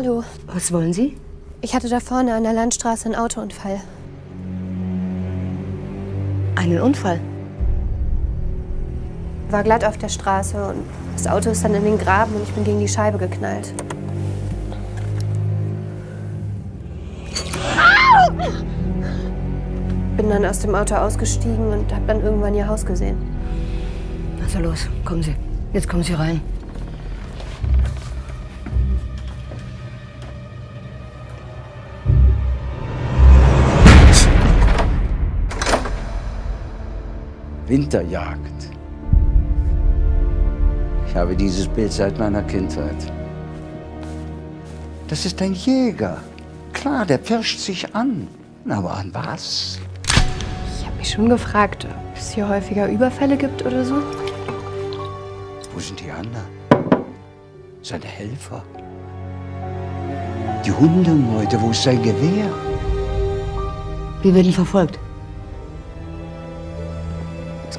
Hallo. Was wollen Sie? Ich hatte da vorne an der Landstraße einen Autounfall. Einen Unfall? War glatt auf der Straße und das Auto ist dann in den Graben und ich bin gegen die Scheibe geknallt. Bin dann aus dem Auto ausgestiegen und hab dann irgendwann ihr Haus gesehen. Also los, kommen Sie. Jetzt kommen Sie rein. Winterjagd. Ich habe dieses Bild seit meiner Kindheit. Das ist ein Jäger. Klar, der pirscht sich an. Aber an was? Ich habe mich schon gefragt, ob es hier häufiger Überfälle gibt oder so. Wo sind die anderen? Seine Helfer? Die Hundemeute, wo ist sein Gewehr? Wir werden verfolgt.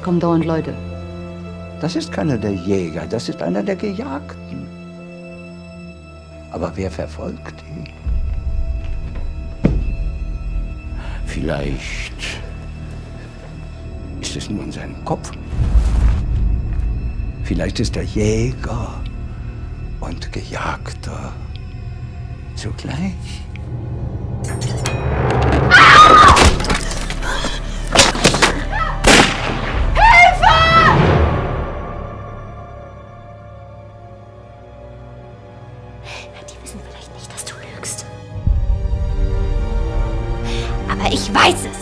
Es kommen dauernd Leute. Das ist keiner der Jäger, das ist einer der Gejagten. Aber wer verfolgt ihn? Vielleicht ist es nur in seinem Kopf. Vielleicht ist er Jäger und Gejagter zugleich. ich weiß es.